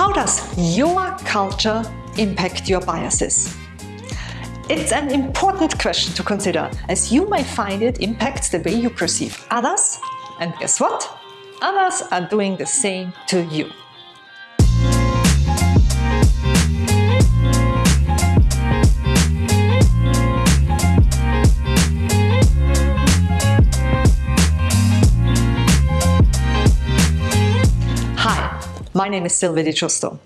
How does your culture impact your biases? It's an important question to consider, as you may find it impacts the way you perceive others, and guess what? Others are doing the same to you. Name is Sylvie Di.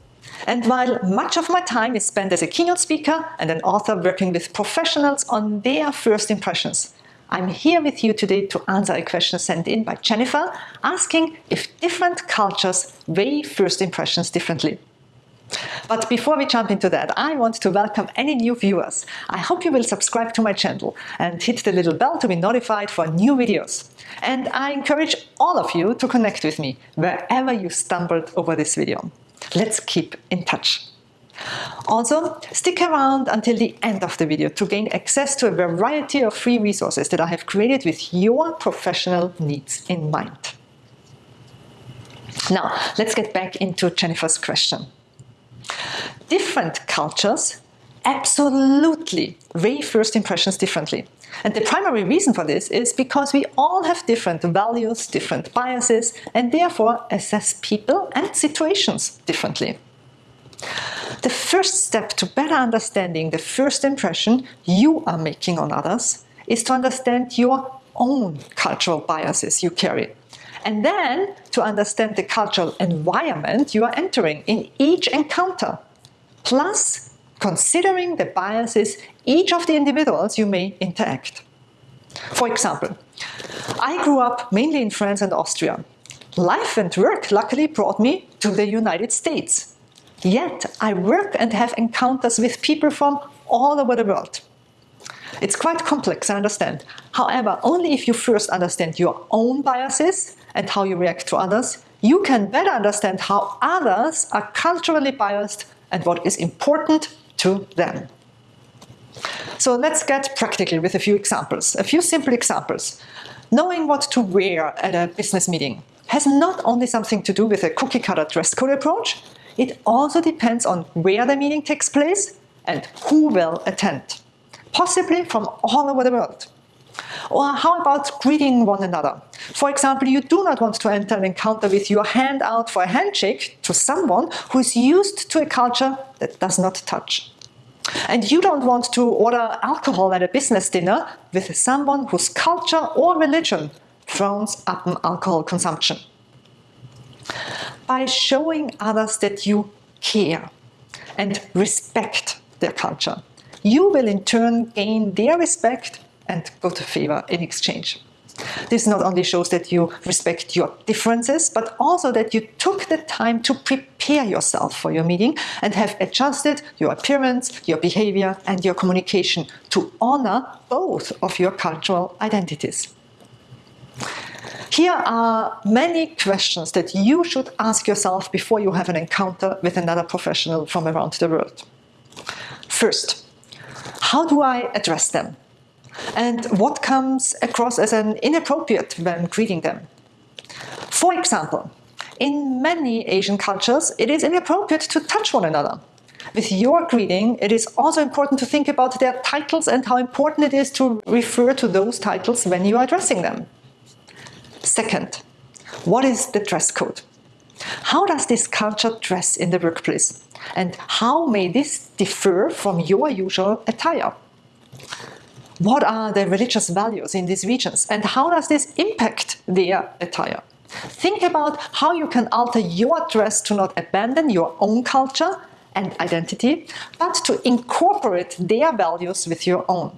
And while much of my time is spent as a keynote speaker and an author working with professionals on their first impressions, I'm here with you today to answer a question sent in by Jennifer asking if different cultures weigh first impressions differently. But before we jump into that, I want to welcome any new viewers. I hope you will subscribe to my channel and hit the little bell to be notified for new videos. And I encourage all of you to connect with me wherever you stumbled over this video. Let's keep in touch. Also, stick around until the end of the video to gain access to a variety of free resources that I have created with your professional needs in mind. Now, let's get back into Jennifer's question. Different cultures absolutely weigh first impressions differently. And the primary reason for this is because we all have different values, different biases, and therefore assess people and situations differently. The first step to better understanding the first impression you are making on others is to understand your own cultural biases you carry and then to understand the cultural environment you are entering in each encounter, plus considering the biases each of the individuals you may interact. For example, I grew up mainly in France and Austria. Life and work luckily brought me to the United States. Yet I work and have encounters with people from all over the world. It's quite complex, I understand. However, only if you first understand your own biases and how you react to others, you can better understand how others are culturally biased and what is important to them. So let's get practical with a few examples, a few simple examples. Knowing what to wear at a business meeting has not only something to do with a cookie-cutter dress code approach, it also depends on where the meeting takes place and who will attend, possibly from all over the world. Or how about greeting one another? For example, you do not want to enter an encounter with your hand out for a handshake to someone who is used to a culture that does not touch. And you don't want to order alcohol at a business dinner with someone whose culture or religion frowns upon alcohol consumption. By showing others that you care and respect their culture, you will in turn gain their respect and good favor in exchange. This not only shows that you respect your differences, but also that you took the time to prepare yourself for your meeting and have adjusted your appearance, your behavior and your communication to honor both of your cultural identities. Here are many questions that you should ask yourself before you have an encounter with another professional from around the world. First, how do I address them? And what comes across as an inappropriate when greeting them. For example, in many Asian cultures, it is inappropriate to touch one another. With your greeting, it is also important to think about their titles and how important it is to refer to those titles when you are addressing them. Second, what is the dress code? How does this culture dress in the workplace? And how may this differ from your usual attire? What are the religious values in these regions and how does this impact their uh, attire? Think about how you can alter your dress to not abandon your own culture and identity, but to incorporate their values with your own.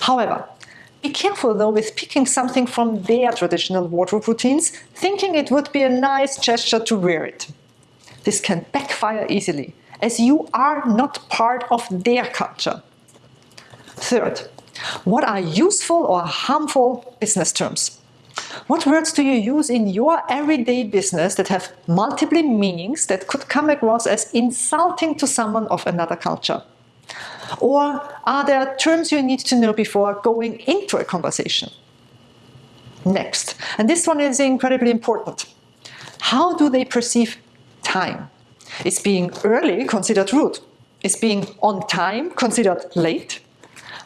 However, be careful though with picking something from their traditional wardrobe routines, thinking it would be a nice gesture to wear it. This can backfire easily, as you are not part of their culture. Third, what are useful or harmful business terms? What words do you use in your everyday business that have multiple meanings that could come across as insulting to someone of another culture? Or are there terms you need to know before going into a conversation? Next, and this one is incredibly important. How do they perceive time? Is being early considered rude? Is being on time considered late?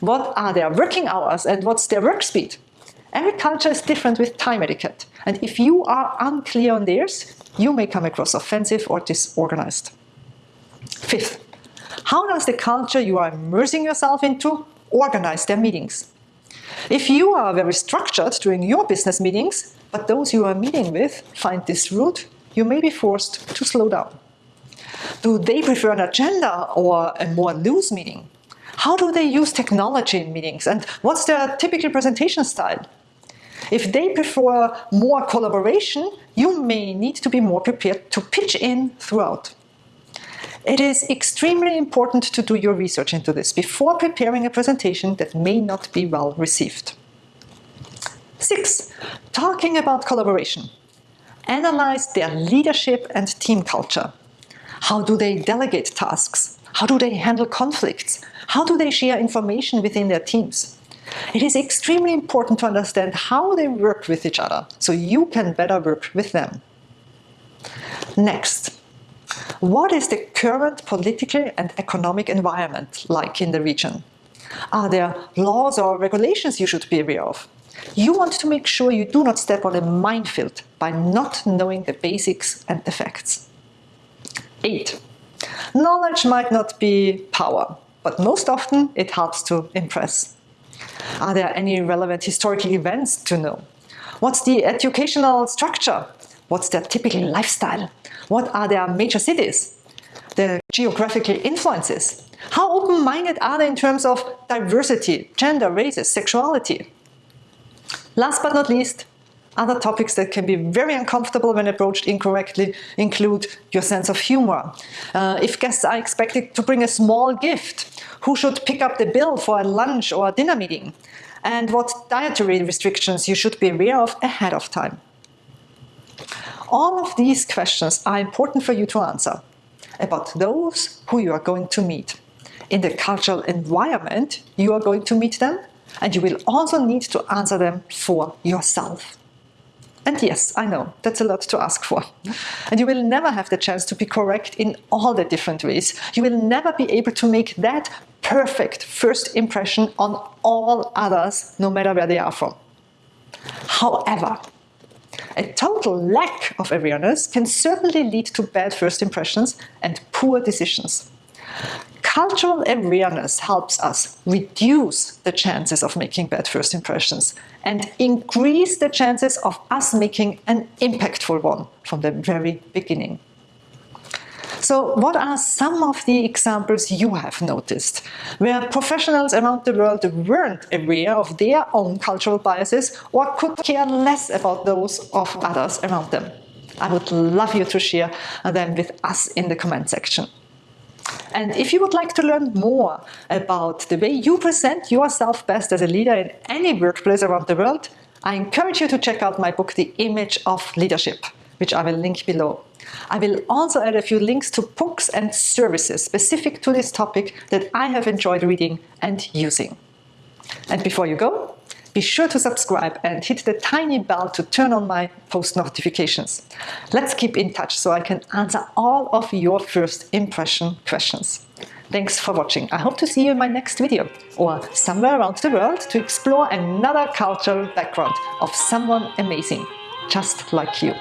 What are their working hours and what's their work speed? Every culture is different with time etiquette, and if you are unclear on theirs, you may come across offensive or disorganized. Fifth, how does the culture you are immersing yourself into organize their meetings? If you are very structured during your business meetings, but those you are meeting with find this rude, you may be forced to slow down. Do they prefer an agenda or a more loose meeting? How do they use technology in meetings and what's their typical presentation style? If they prefer more collaboration, you may need to be more prepared to pitch in throughout. It is extremely important to do your research into this before preparing a presentation that may not be well received. Six, talking about collaboration. Analyze their leadership and team culture. How do they delegate tasks? How do they handle conflicts? How do they share information within their teams? It is extremely important to understand how they work with each other, so you can better work with them. Next, what is the current political and economic environment like in the region? Are there laws or regulations you should be aware of? You want to make sure you do not step on a minefield by not knowing the basics and the facts. 8. Knowledge might not be power, but most often it helps to impress. Are there any relevant historical events to know? What's the educational structure? What's their typical lifestyle? What are their major cities? Their geographical influences? How open-minded are they in terms of diversity, gender, races, sexuality? Last but not least, other topics that can be very uncomfortable when approached incorrectly include your sense of humor. Uh, if guests are expected to bring a small gift, who should pick up the bill for a lunch or a dinner meeting? And what dietary restrictions you should be aware of ahead of time. All of these questions are important for you to answer about those who you are going to meet. In the cultural environment, you are going to meet them, and you will also need to answer them for yourself. And yes, I know, that's a lot to ask for. And you will never have the chance to be correct in all the different ways. You will never be able to make that perfect first impression on all others, no matter where they are from. However, a total lack of awareness can certainly lead to bad first impressions and poor decisions. Cultural awareness helps us reduce the chances of making bad first impressions and increase the chances of us making an impactful one from the very beginning. So what are some of the examples you have noticed where professionals around the world weren't aware of their own cultural biases or could care less about those of others around them? I would love you to share them with us in the comment section. And if you would like to learn more about the way you present yourself best as a leader in any workplace around the world, I encourage you to check out my book, The Image of Leadership, which I will link below. I will also add a few links to books and services specific to this topic that I have enjoyed reading and using. And before you go, be sure to subscribe and hit the tiny bell to turn on my post notifications. Let's keep in touch so I can answer all of your first impression questions. Thanks for watching. I hope to see you in my next video or somewhere around the world to explore another cultural background of someone amazing, just like you.